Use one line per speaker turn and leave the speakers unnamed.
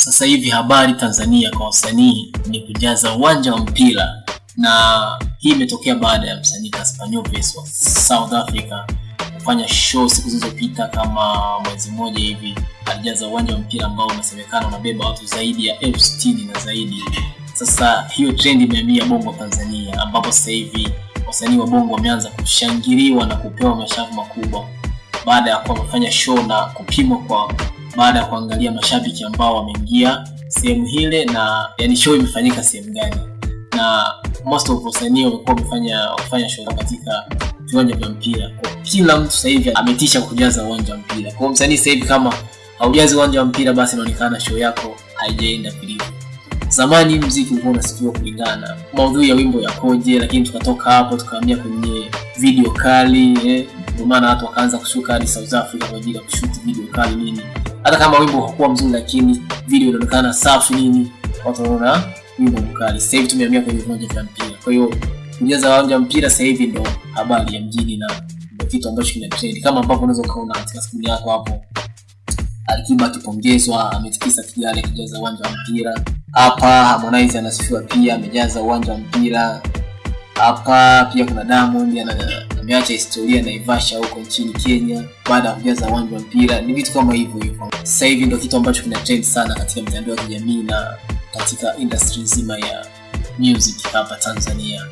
sasa hivi habari Tanzania kwa wasanii ni kujaza uwanja wa mpira, na hii imetokea baada ya msanii Cassper Nyovest wa South Africa kufanya show siku zilizopita kama mwezi mmoja hivi. Alijaza uwanja wa mpira ambao unasemekana unabeba watu zaidi ya elfu sitini na zaidi. Sasa hiyo trend imehamia Bongo Tanzania, ambapo sasa hivi wasanii wa Bongo wameanza kushangiliwa na kupewa mashavu makubwa baada ya kuwa wamefanya show na kupimwa kwa baada ya kuangalia mashabiki ambao wameingia sehemu hile na yani show imefanyika sehemu gani, na most of wasanii wamekuwa wamefanya wamefanya show katika viwanja vya mpira. Kwa kila mtu sasa hivi ametisha kujaza uwanja wa mpira. Kwa msanii sasa hivi kama haujazi uwanja wa mpira, basi inaonekana show yako haijaenda vilivyo. Zamani mziki ulikuwa unasikiwa kulingana maudhui ya wimbo yakoje, lakini tukatoka hapo tukahamia kwenye video kali eh. Ndio maana watu wakaanza kushuka hadi South Africa kwa ajili ya kushuti video kali nini. Hata kama wimbo hakuwa mzuri, lakini video inaonekana safi nini, watu wanaona wimbo mkali. Sasa hivi tumehamia kwenye viwanja vya mpira, kwa hiyo kujaza uwanja viwanja mpira sasa hivi ndo habari ya mjini na ndo kitu ambacho kina trend, kama ambavyo unaweza kuona katika skrini yako hapo Alikiba akipongezwa ametikisa Kigali akijaza uwanja wa mpira. Hapa Harmonize anasifiwa pia amejaza uwanja wa mpira. Hapa pia kuna Diamond ana- ameacha historia Naivasha huko nchini Kenya baada ya kujaza uwanja wa mpira. Ni vitu kama hivyo hivyo. Sasa hivi ndio kitu ambacho kina trend sana katika mitandao ya kijamii na katika industry nzima ya music hapa Tanzania.